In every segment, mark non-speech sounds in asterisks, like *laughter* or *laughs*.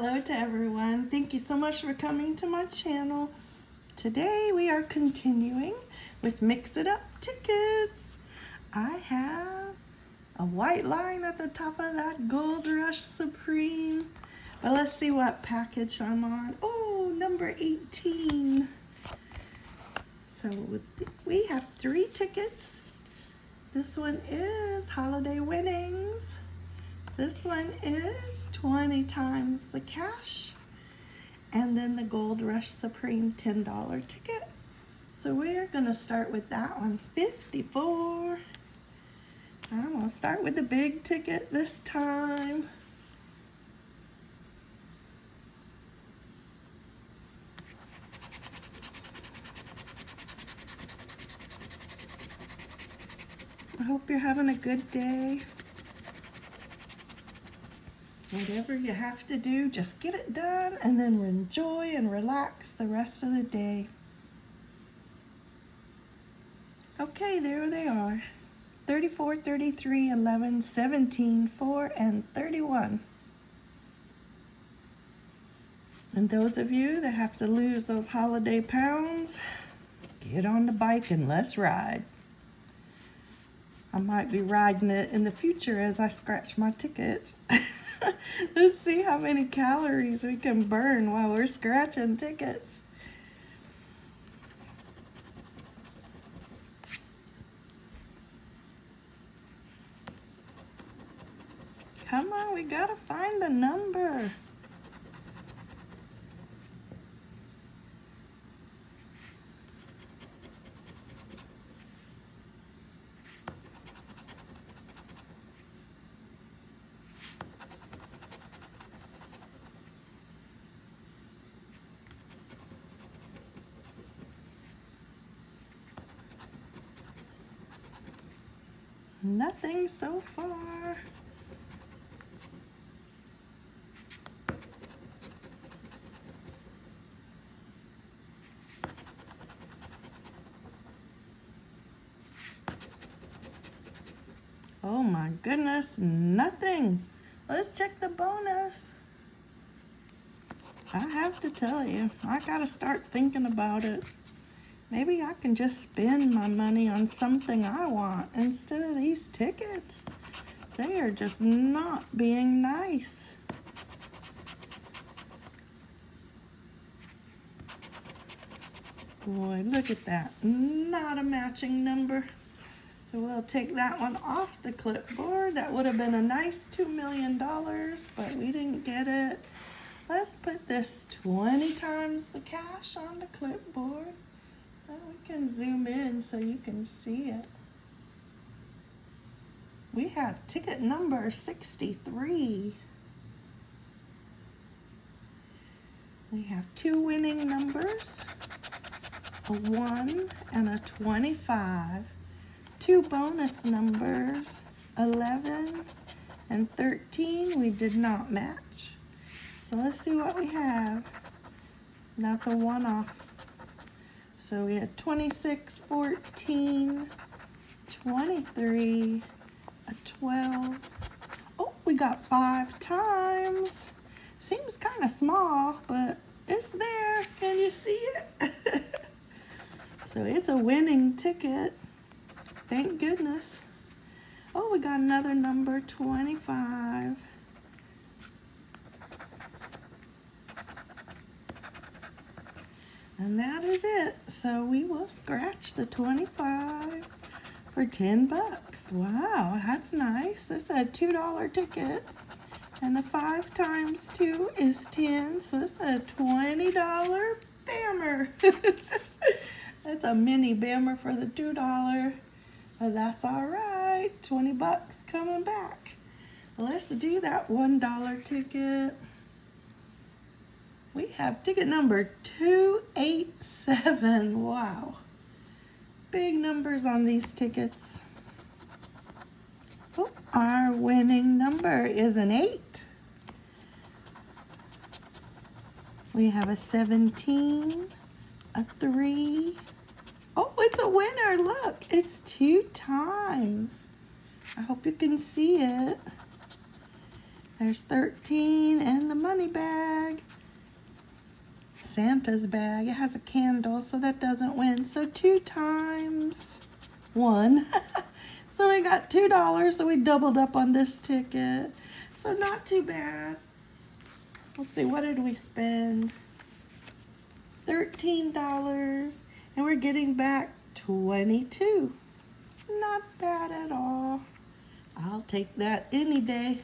Hello to everyone. Thank you so much for coming to my channel. Today we are continuing with Mix It Up tickets. I have a white line at the top of that Gold Rush Supreme. But let's see what package I'm on. Oh, number 18. So we have three tickets. This one is Holiday Winnings. This one is 20 times the cash. And then the Gold Rush Supreme $10 ticket. So we're gonna start with that one, 54. I'm gonna start with the big ticket this time. I hope you're having a good day. Whatever you have to do, just get it done and then enjoy and relax the rest of the day. Okay, there they are. 34, 33, 11, 17, 4, and 31. And those of you that have to lose those holiday pounds, get on the bike and let's ride. I might be riding it in the future as I scratch my tickets. *laughs* *laughs* Let's see how many calories we can burn while we're scratching tickets. Come on, we gotta find the number. Nothing so far. Oh my goodness, nothing. Let's check the bonus. I have to tell you, I gotta start thinking about it. Maybe I can just spend my money on something I want instead of these tickets. They are just not being nice. Boy, look at that. Not a matching number. So we'll take that one off the clipboard. That would have been a nice $2 million, but we didn't get it. Let's put this 20 times the cash on the clipboard. Can zoom in so you can see it. We have ticket number 63. We have two winning numbers, a 1 and a 25. Two bonus numbers, 11 and 13, we did not match. So let's see what we have. That's a one-off so we had 26, 14, 23, a 12. Oh, we got five times. Seems kind of small, but it's there. Can you see it? *laughs* so it's a winning ticket. Thank goodness. Oh, we got another number, 25. And that is it. So we will scratch the 25 for 10 bucks. Wow, that's nice. This is a $2 ticket. And the 5 times 2 is 10. So this is a $20 bammer. *laughs* that's a mini bammer for the $2. But that's all right. 20 bucks coming back. Let's do that $1 ticket. We have ticket number 287. Wow. Big numbers on these tickets. Oh, our winning number is an 8. We have a 17, a 3. Oh, it's a winner. Look, it's two times. I hope you can see it. There's 13 and the money bag. Santa's bag. It has a candle, so that doesn't win. So two times one. *laughs* so we got $2, so we doubled up on this ticket. So not too bad. Let's see, what did we spend? $13 and we're getting back 22. Not bad at all. I'll take that any day.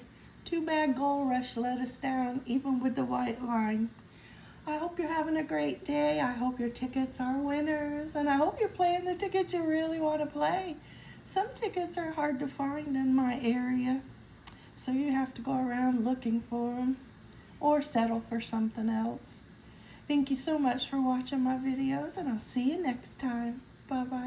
Too bad Gold Rush let us down, even with the white line. I hope you're having a great day. I hope your tickets are winners. And I hope you're playing the tickets you really want to play. Some tickets are hard to find in my area. So you have to go around looking for them or settle for something else. Thank you so much for watching my videos and I'll see you next time. Bye-bye.